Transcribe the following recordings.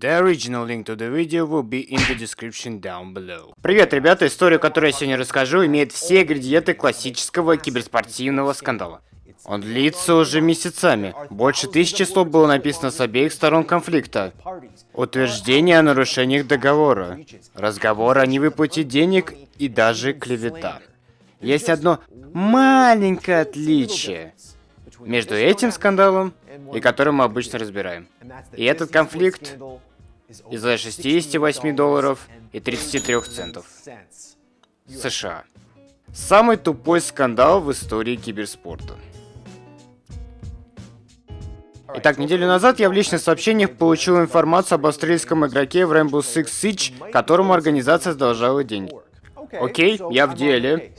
The original link to the video will be in the description down below. Привет, ребята! Историю, которую я сегодня расскажу, имеет все ингредиенты классического киберспортивного скандала. Он длится уже месяцами. Больше тысячи слов было написано с обеих сторон конфликта. Утверждение о нарушениях договора, разговор о невыплате денег и даже клевета. Есть одно маленькое отличие между этим скандалом и которым мы обычно разбираем. И этот конфликт из-за 68 долларов и 33 центов. США. Самый тупой скандал в истории киберспорта. Итак, неделю назад я в личных сообщениях получил информацию об австралийском игроке в Rainbow Six Siege, которому организация задолжала деньги. Окей, я в деле.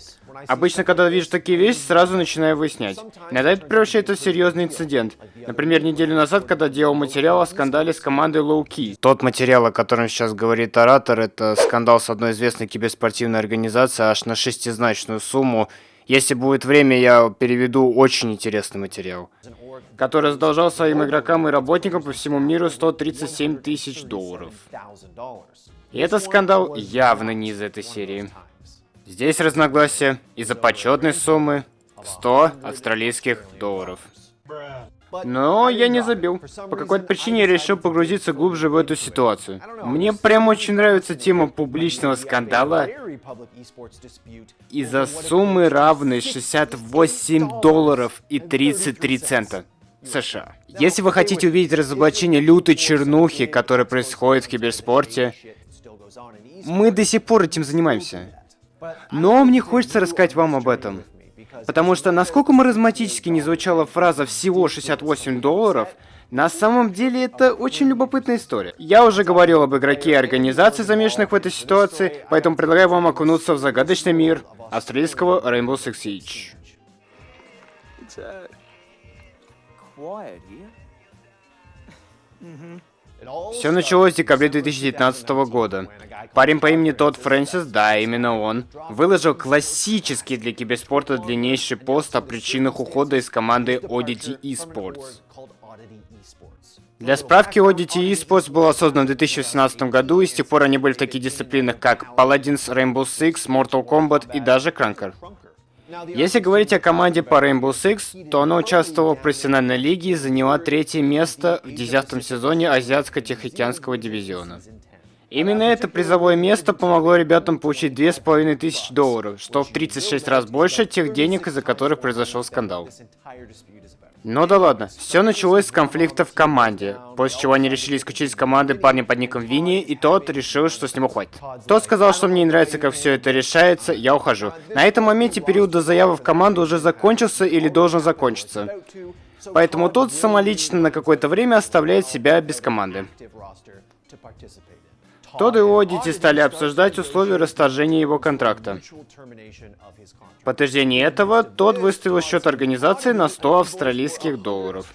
Обычно, когда вижу такие вещи, сразу начинаю выяснять. Иногда это превращается в серьезный инцидент. Например, неделю назад, когда делал материал о скандале с командой Low Key. Тот материал, о котором сейчас говорит оратор, это скандал с одной известной киберспортивной организацией аж на шестизначную сумму. Если будет время, я переведу очень интересный материал который задолжал своим игрокам и работникам по всему миру 137 тысяч долларов. И этот скандал явно не из этой серии. Здесь разногласия из-за почетной суммы в 100 австралийских долларов. Но я не забил. По какой-то причине я решил погрузиться глубже в эту ситуацию. Мне прям очень нравится тема публичного скандала из-за суммы равной 68 долларов и 33 цента. США. Если вы хотите увидеть разоблачение лютой чернухи, которая происходит в киберспорте, мы до сих пор этим занимаемся. Но мне хочется рассказать вам об этом. Потому что, насколько маразматически не звучала фраза «всего 68 долларов», на самом деле это очень любопытная история. Я уже говорил об игроке и организации, замешанных в этой ситуации, поэтому предлагаю вам окунуться в загадочный мир австралийского Rainbow Six Siege. Все началось в декабре 2019 года. Парень по имени Тодд Фрэнсис, да, именно он, выложил классический для киберспорта длиннейший пост о причинах ухода из команды Oddity Esports. Для справки, Oddity Esports был создан в 2018 году, и с тех пор они были в таких дисциплинах, как Paladins, Rainbow Six, Mortal Kombat и даже Cranker. Если говорить о команде по Rainbow Six, то она участвовала в профессиональной лиге и заняла третье место в десятом сезоне Азиатско-Тихоокеанского дивизиона. Именно это призовое место помогло ребятам получить 2500 долларов, что в 36 раз больше тех денег, из-за которых произошел скандал. Ну да ладно, все началось с конфликта в команде, после чего они решили исключить из команды парня под ником Винни, и тот решил, что с него хватит. Тот сказал, что мне не нравится, как все это решается, я ухожу. На этом моменте период до заявы в команду уже закончился или должен закончиться. Поэтому тот самолично на какое-то время оставляет себя без команды. Тодд и Одити стали обсуждать условия расторжения его контракта. В подтверждение этого, Тодд выставил счет организации на 100 австралийских долларов.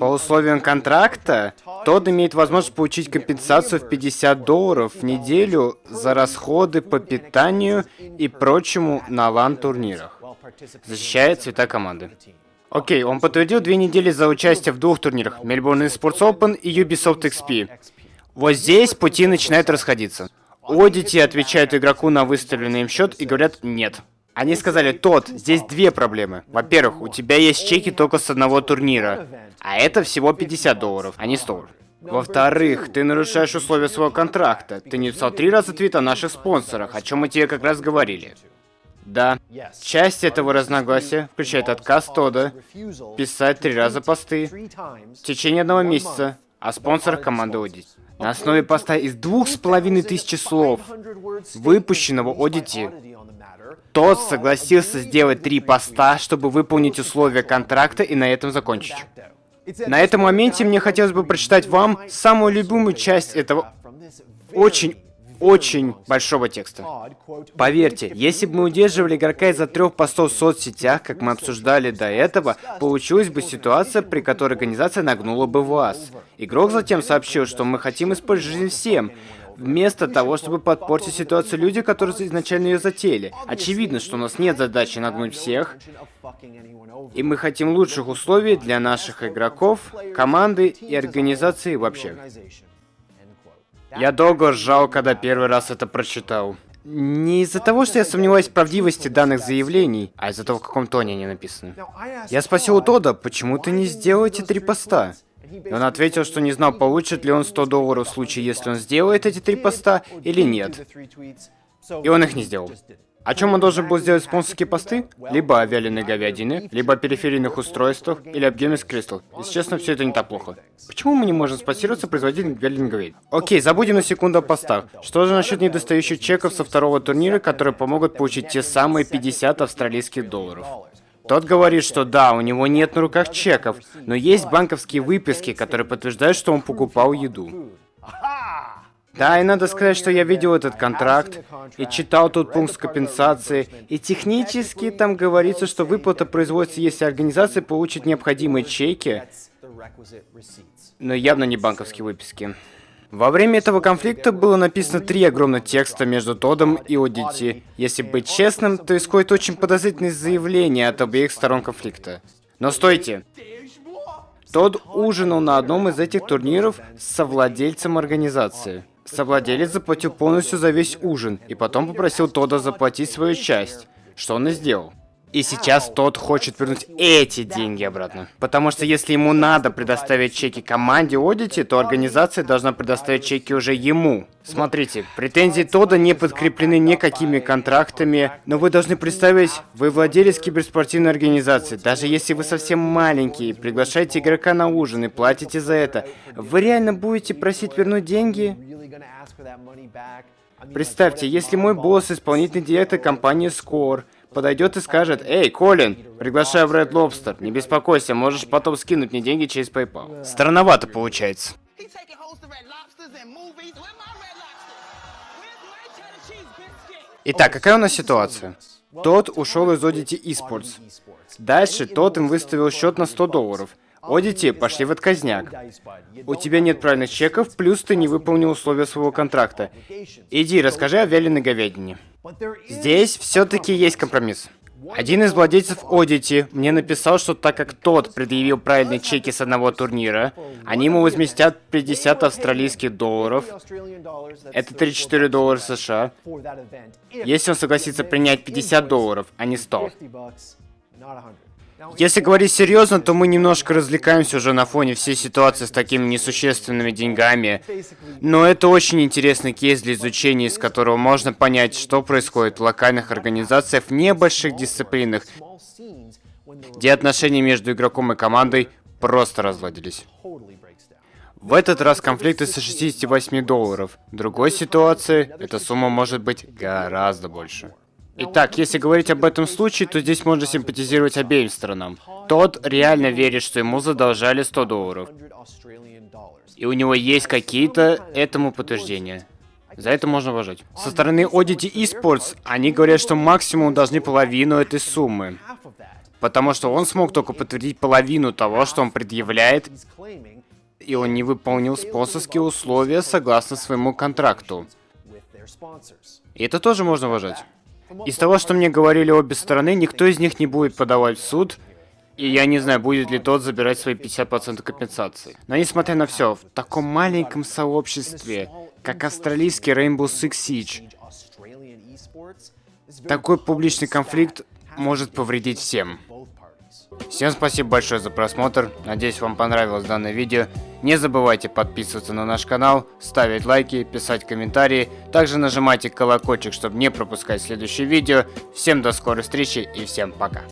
По условиям контракта, Тодд имеет возможность получить компенсацию в 50 долларов в неделю за расходы по питанию и прочему на лан-турнирах, защищая цвета команды. Окей, он подтвердил две недели за участие в двух турнирах, Melbourne Sports Open и Ubisoft XP. Вот здесь пути начинают расходиться. Одити отвечают игроку на выставленный им счет и говорят «нет». Они сказали, тот, здесь две проблемы. Во-первых, у тебя есть чеки только с одного турнира, а это всего 50 долларов, а не 100. Во-вторых, ты нарушаешь условия своего контракта. Ты не писал три раза твит о наших спонсорах, о чем мы тебе как раз говорили. Да, часть этого разногласия включает отказ Тода писать три раза посты в течение одного месяца о спонсорах команды Audit. На основе поста из двух с половиной тысячи слов, выпущенного Audit, тот согласился сделать три поста, чтобы выполнить условия контракта и на этом закончить. На этом моменте мне хотелось бы прочитать вам самую любимую часть этого очень очень большого текста. Поверьте, если бы мы удерживали игрока из-за трех постов в соцсетях, как мы обсуждали до этого, получилась бы ситуация, при которой организация нагнула бы вас. Игрок затем сообщил, что мы хотим использовать жизнь всем, вместо того, чтобы подпортить ситуацию люди, которые изначально ее затеяли. Очевидно, что у нас нет задачи нагнуть всех, и мы хотим лучших условий для наших игроков, команды и организации вообще. Я долго ржал, когда первый раз это прочитал. Не из-за того, что я сомневаюсь в правдивости данных заявлений, а из-за того, в каком тоне они написаны. Я спросил у Тода, почему ты не сделал эти три поста? И он ответил, что не знал, получит ли он 100 долларов в случае, если он сделает эти три поста или нет. И он их не сделал. О чем он должен был сделать спонсорские посты? Либо о вяленой говядине, либо о периферийных устройствах, или об Games Crystal. Если честно, все это не так плохо. Почему мы не можем спонсироваться производителем вяленой говядины? Окей, забудем на секунду о постах. Что же насчет недостающих чеков со второго турнира, которые помогут получить те самые 50 австралийских долларов? Тот говорит, что да, у него нет на руках чеков, но есть банковские выписки, которые подтверждают, что он покупал еду. Да, и надо сказать, что я видел этот контракт и читал тут пункт компенсации, и технически там говорится, что выплата производится, если организация получит необходимые чеки, но явно не банковские выписки. Во время этого конфликта было написано три огромных текста между Тодом и Одити. Если быть честным, то исходит очень подозрительное заявление от обеих сторон конфликта. Но стойте! Тод ужинал на одном из этих турниров с совладельцем организации. Совладелец заплатил полностью за весь ужин, и потом попросил Тода заплатить свою часть, что он и сделал. И сейчас тот хочет вернуть эти деньги обратно. Потому что если ему надо предоставить чеки команде Одити, то организация должна предоставить чеки уже ему. Смотрите, претензии Тода не подкреплены никакими контрактами, но вы должны представить, вы владелец киберспортивной организации. Даже если вы совсем маленький, приглашаете игрока на ужин и платите за это, вы реально будете просить вернуть деньги? Представьте, если мой босс исполнительный директор компании Score, подойдет и скажет, «Эй, Колин, приглашаю в Red Lobster, не беспокойся, можешь потом скинуть мне деньги через PayPal». Странновато получается. Итак, какая у нас ситуация? Тот ушел из Audity Esports. Дальше тот им выставил счет на 100 долларов. Одити, пошли в отказняк. У тебя нет правильных чеков, плюс ты не выполнил условия своего контракта. Иди, расскажи о вяленой говядине. Здесь все-таки есть компромисс. Один из владельцев Одити мне написал, что так как тот предъявил правильные чеки с одного турнира, они ему возместят 50 австралийских долларов, это 34 доллара США, если он согласится принять 50 долларов, а не 100. Если говорить серьезно, то мы немножко развлекаемся уже на фоне всей ситуации с такими несущественными деньгами. Но это очень интересный кейс для изучения, из которого можно понять, что происходит в локальных организациях в небольших дисциплинах, где отношения между игроком и командой просто разладились. В этот раз конфликт из 68 долларов. В другой ситуации эта сумма может быть гораздо больше. Итак, если говорить об этом случае, то здесь можно симпатизировать обеим сторонам. Тот реально верит, что ему задолжали 100 долларов. И у него есть какие-то этому подтверждения. За это можно уважать. Со стороны Audity Esports, они говорят, что максимум должны половину этой суммы. Потому что он смог только подтвердить половину того, что он предъявляет, и он не выполнил спонсорские условия согласно своему контракту. И это тоже можно уважать. Из того, что мне говорили обе стороны, никто из них не будет подавать в суд, и я не знаю, будет ли тот забирать свои 50% компенсации. Но несмотря на все, в таком маленьком сообществе, как австралийский Rainbow Six Siege, такой публичный конфликт может повредить всем. Всем спасибо большое за просмотр, надеюсь вам понравилось данное видео. Не забывайте подписываться на наш канал, ставить лайки, писать комментарии. Также нажимайте колокольчик, чтобы не пропускать следующие видео. Всем до скорой встречи и всем пока.